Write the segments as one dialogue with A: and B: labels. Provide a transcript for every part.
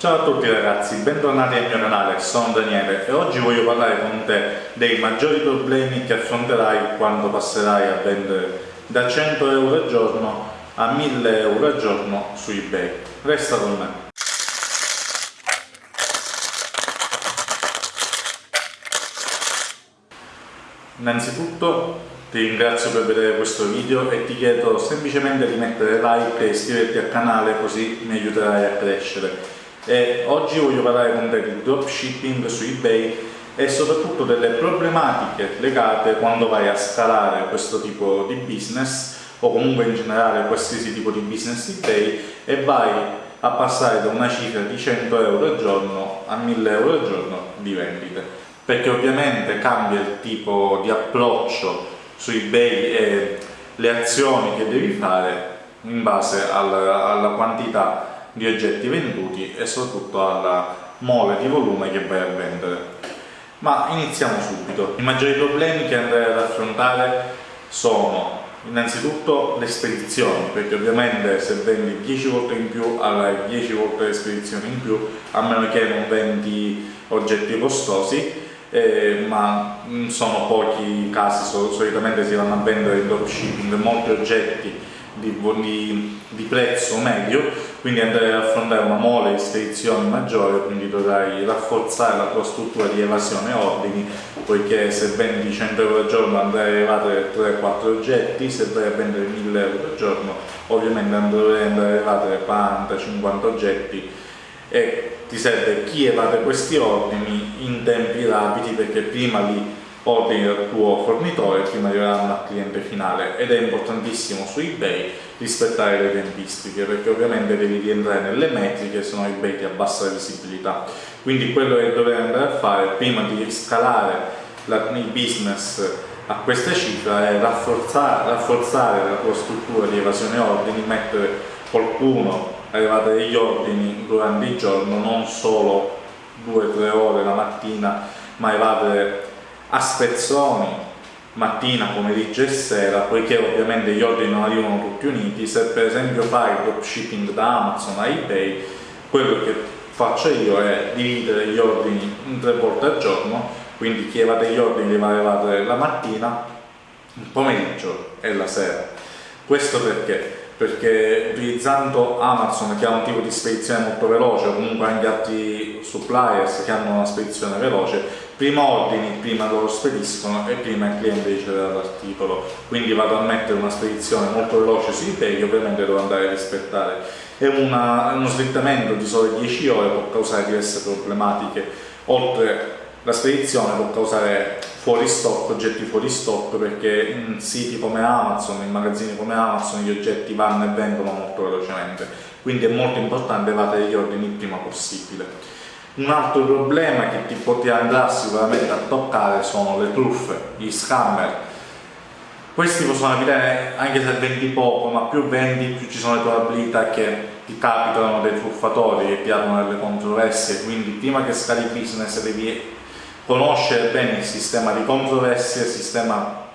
A: Ciao a tutti ragazzi, bentornati al mio canale, sono Daniele e oggi voglio parlare con te dei maggiori problemi che affronterai quando passerai a vendere da 100 euro al giorno a 1000 euro al giorno su ebay. Resta con me. Innanzitutto ti ringrazio per vedere questo video e ti chiedo semplicemente di mettere like e iscriverti al canale così mi aiuterai a crescere e oggi voglio parlare con te di dropshipping su ebay e soprattutto delle problematiche legate quando vai a scalare questo tipo di business o comunque in generale qualsiasi tipo di business ebay e vai a passare da una cifra di 100 euro al giorno a 1000 euro al giorno di vendite. Perché ovviamente cambia il tipo di approccio su ebay e le azioni che devi fare in base alla, alla quantità di oggetti venduti e soprattutto alla mole di volume che vai a vendere. Ma iniziamo subito. I maggiori problemi che andrei ad affrontare sono innanzitutto le spedizioni, perché ovviamente se vendi 10 volte in più avrai 10 volte le spedizioni in più, a meno che non vendi oggetti costosi, eh, ma sono pochi i casi, solitamente si vanno a vendere in dropshipping molti oggetti di, di, di, prezzo medio, quindi andrai ad affrontare una mole di spedizioni maggiore, quindi dovrai rafforzare la tua struttura di evasione ordini, poiché se vendi 100 euro al giorno andrai a evadere 3-4 oggetti, se vai a vendere 1000 euro al giorno ovviamente andare a evadere 40-50 oggetti. E ti serve chi evade questi ordini in tempi rapidi perché prima li ordini dal tuo fornitore prima di arrivare al cliente finale ed è importantissimo su ebay rispettare le tempistiche perché ovviamente devi rientrare nelle metriche se no ebay ti abbassa la visibilità. Quindi quello che dovrei andare a fare prima di scalare la, il business a questa cifra è rafforzare, rafforzare la tua struttura di evasione ordini mettere qualcuno a arrivare degli ordini durante il giorno non solo 2-3 ore la mattina ma evadere a spezzoni mattina, pomeriggio e sera, poiché ovviamente gli ordini non arrivano tutti uniti, se per esempio fai dropshipping da Amazon a eBay, quello che faccio io è dividere gli ordini in tre volte al giorno, quindi chi evade gli ordini li va a evadere la mattina, il pomeriggio e la sera. Questo perché? Perché utilizzando Amazon che ha un tipo di spedizione molto veloce, o comunque anche altri suppliers che hanno una spedizione veloce, prima ordini, prima loro spediscono e prima il cliente riceverà l'articolo. Quindi vado a mettere una spedizione molto veloce su eBay che ovviamente devo andare a rispettare. E una, uno slittamento di sole 10 ore può causare diverse problematiche. Oltre la spedizione può causare fuori stock, oggetti fuori stock perché in siti come Amazon, in magazzini come Amazon gli oggetti vanno e vengono molto velocemente quindi è molto importante fare gli ordini il prima possibile un altro problema che ti andrà sicuramente a toccare sono le truffe, gli scammer. Questi possono capitare anche se vendi poco, ma più vendi più ci sono le probabilità che ti capitano dei truffatori che ti hanno delle controversie, quindi prima che scali business devi conoscere bene il sistema di controversie, il sistema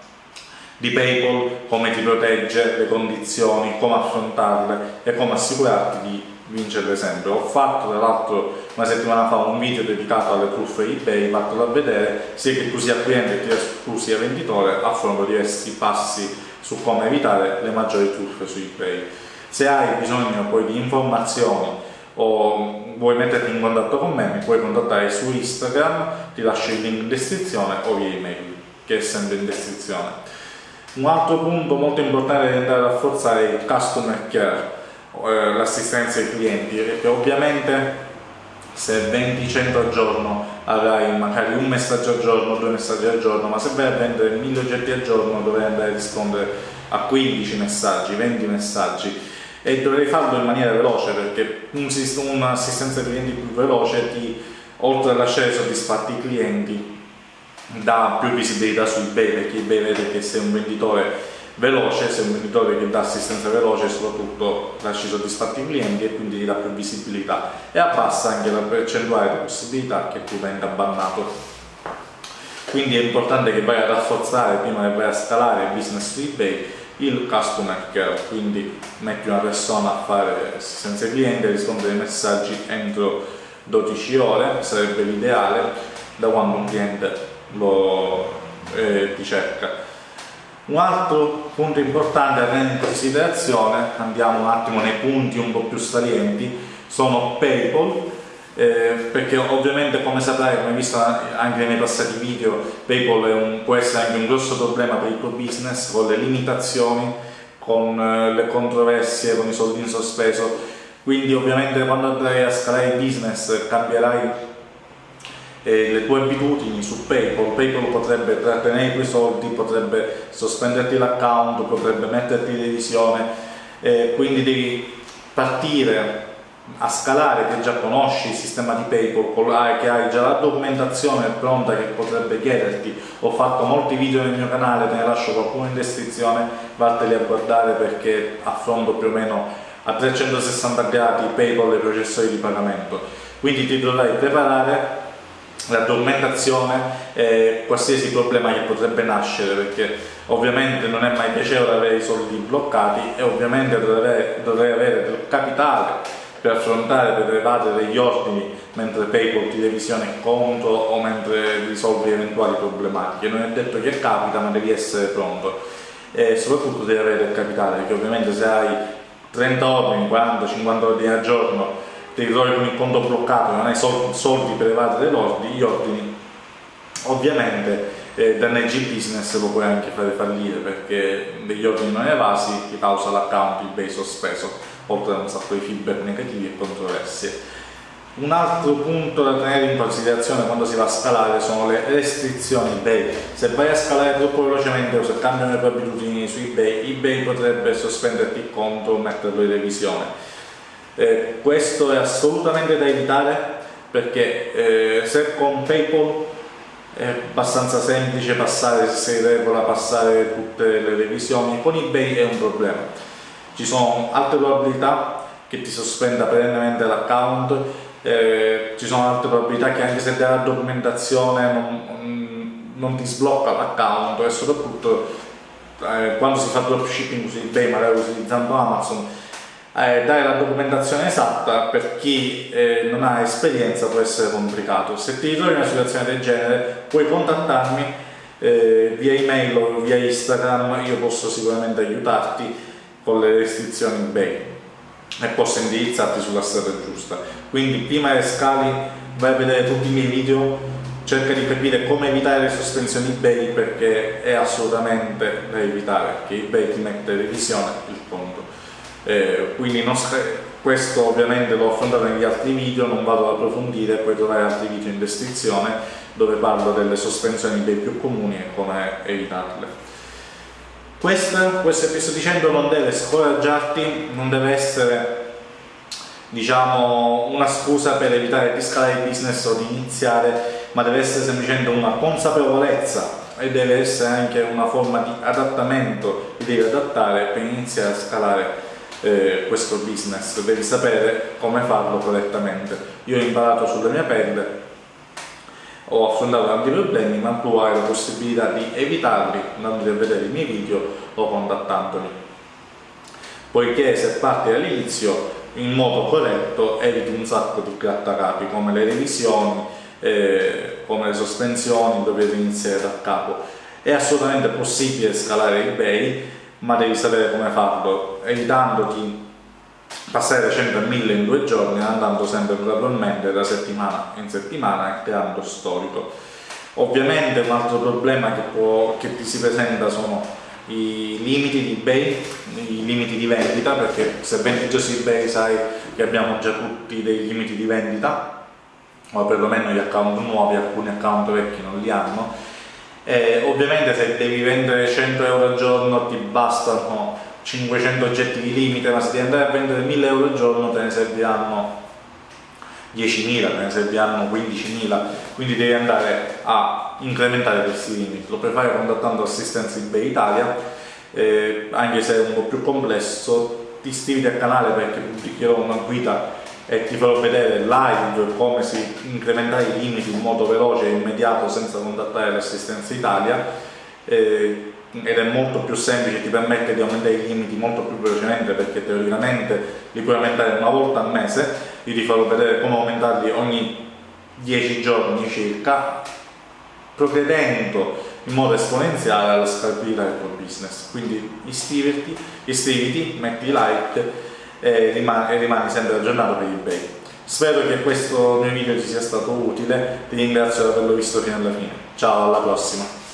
A: di PayPal, come ti protegge, le condizioni, come affrontarle e come assicurarti di vincere sempre. Ho fatto tra l'altro una settimana fa un video dedicato alle truffe eBay, fatelo a vedere, sia che tu sia cliente che tu sia venditore, affronto diversi passi su come evitare le maggiori truffe su eBay. Se hai bisogno poi di informazioni o vuoi metterti in contatto con me, mi puoi contattare su Instagram, ti lascio il link in descrizione o via email, che è sempre in descrizione. Un altro punto molto importante da rafforzare è il customer care, eh, l'assistenza ai clienti, perché ovviamente se vendi 100 al giorno avrai magari un messaggio al giorno, due messaggi al giorno, ma se vai a vendere 1000 oggetti al giorno dovrai andare a rispondere a 15 messaggi, 20 messaggi. E dovrei farlo in maniera veloce perché un'assistenza ai clienti più veloce ti, oltre a lasciare soddisfatti i clienti dà più visibilità su eBay perché eBay vede che sei un venditore veloce, sei un venditore che dà assistenza veloce soprattutto lasci soddisfatti i clienti e quindi ti dà più visibilità e abbassa anche la percentuale di possibilità che tu venga bannato. Quindi è importante che vai a rafforzare prima che vai a scalare il business su eBay il customer care, quindi metti una persona a fare assistenza ai clienti e rispondere ai messaggi entro 12 ore, sarebbe l'ideale da quando un cliente lo eh, ti cerca. Un altro punto importante da tenere in considerazione, andiamo un attimo nei punti un po' più salienti, sono PayPal, eh, perché ovviamente come saprai, come visto anche nei passati video, PayPal un, può essere anche un grosso problema per il tuo business con le limitazioni, con eh, le controversie, con i soldi in sospeso, quindi ovviamente quando andrai a scalare il business cambierai eh, le tue abitudini su PayPal, PayPal potrebbe trattenere i tuoi soldi, potrebbe sospenderti l'account, potrebbe metterti in revisione, eh, quindi devi partire a scalare che già conosci il sistema di PayPal, che hai già la documentazione pronta che potrebbe chiederti, ho fatto molti video nel mio canale, te ne lascio qualcuno in descrizione, vatteli a guardare perché affronto più o meno a 360 gradi PayPal e processori di pagamento. Quindi ti dovrai preparare la documentazione e qualsiasi problema che potrebbe nascere perché ovviamente non è mai piacevole avere i soldi bloccati e ovviamente dovrei, avere del capitale per affrontare, per evadere gli ordini mentre PayPal ti revisiona il conto o mentre risolvi eventuali problematiche. Non è detto che capita, ma devi essere pronto. E soprattutto devi avere del capitale, perché ovviamente se hai 30 ordini, 40, 50 ordini al giorno, ti ritrovi con il conto bloccato, non hai soldi per evadere gli ordini, ovviamente eh, danneggi il business lo puoi anche fare fallire perché degli ordini non evasi ti causa l'account eBay sospeso oltre a un sacco di feedback negativi e controversie. Un altro punto da tenere in considerazione quando si va a scalare sono le restrizioni eBay. Se vai a scalare troppo velocemente o se cambiano le tue abitudini su eBay, eBay potrebbe sospenderti il conto o metterlo in revisione. Eh, questo è assolutamente da evitare perché eh, se con PayPal è abbastanza semplice passare, se regola passare tutte le revisioni, con eBay è un problema. Ci sono altre probabilità che ti sospenda perennemente l'account, eh, ci sono altre probabilità che anche se dai la documentazione non, non ti sblocca l'account e soprattutto eh, quando si fa dropshipping su eBay, magari utilizzando Amazon, eh, dare la documentazione esatta per chi eh, non ha esperienza può essere complicato. Se ti ritrovi in una situazione del genere puoi contattarmi eh, via email o via Instagram, io posso sicuramente aiutarti con le restrizioni eBay e posso indirizzarti sulla strada giusta. Quindi prima che scali vai a vedere tutti i miei video, cerca di capire come evitare le sospensioni eBay perché è assolutamente da evitare, perché eBay ti mette revisione il conto. Eh, quindi questo ovviamente l'ho affrontato negli altri video, non vado ad approfondire, puoi trovare altri video in descrizione dove parlo delle sospensioni eBay più comuni e come evitarle. Questo, questo che ti sto dicendo non deve scoraggiarti, non deve essere diciamo, una scusa per evitare di scalare il business o di iniziare, ma deve essere semplicemente una consapevolezza e deve essere anche una forma di adattamento, ti devi adattare per iniziare a scalare eh, questo business, devi sapere come farlo correttamente. Io ho imparato sulla mia pelle ho affrontato tanti problemi ma tu hai la possibilità di evitarli. Andando a vedere i miei video o contattandoli. Poiché se parti dall'inizio in modo corretto eviti un sacco di grattacapi come le revisioni eh, come le sospensioni dove devi iniziare da capo. È assolutamente possibile scalare ebay ma devi sapere come farlo evitandoti passare da 100 a 1000 in due giorni andando sempre gradualmente da settimana in settimana e creando storico. Ovviamente un altro problema che, può, che ti si presenta sono i limiti di eBay, i limiti di vendita, perché se vendi già su eBay sai che abbiamo già tutti dei limiti di vendita, o perlomeno gli account nuovi, alcuni account vecchi non li hanno. E ovviamente se devi vendere 100 euro al giorno ti bastano 500 oggetti di limite, ma se devi andare a vendere 1000 euro al giorno te ne serviranno 10.000, te ne serviranno 15.000, quindi devi andare a incrementare questi limiti. Lo puoi fare contattando assistenza eBay Italia, eh, anche se è un po' più complesso, ti iscriviti al canale perché pubblicherò una guida e ti farò vedere live come si incrementare i limiti in modo veloce e immediato senza contattare l'assistenza Italia. Eh, ed è molto più semplice, ti permette di aumentare i limiti molto più velocemente perché teoricamente li puoi aumentare una volta al mese, io ti farò vedere come aumentarli ogni 10 giorni circa, progredendo in modo esponenziale alla scalabilità del tuo business. Quindi iscriviti, iscriviti metti like e rimani, rimani sempre aggiornato per eBay. Spero che questo mio video ti sia stato utile, ti ringrazio per averlo visto fino alla fine. Ciao, alla prossima!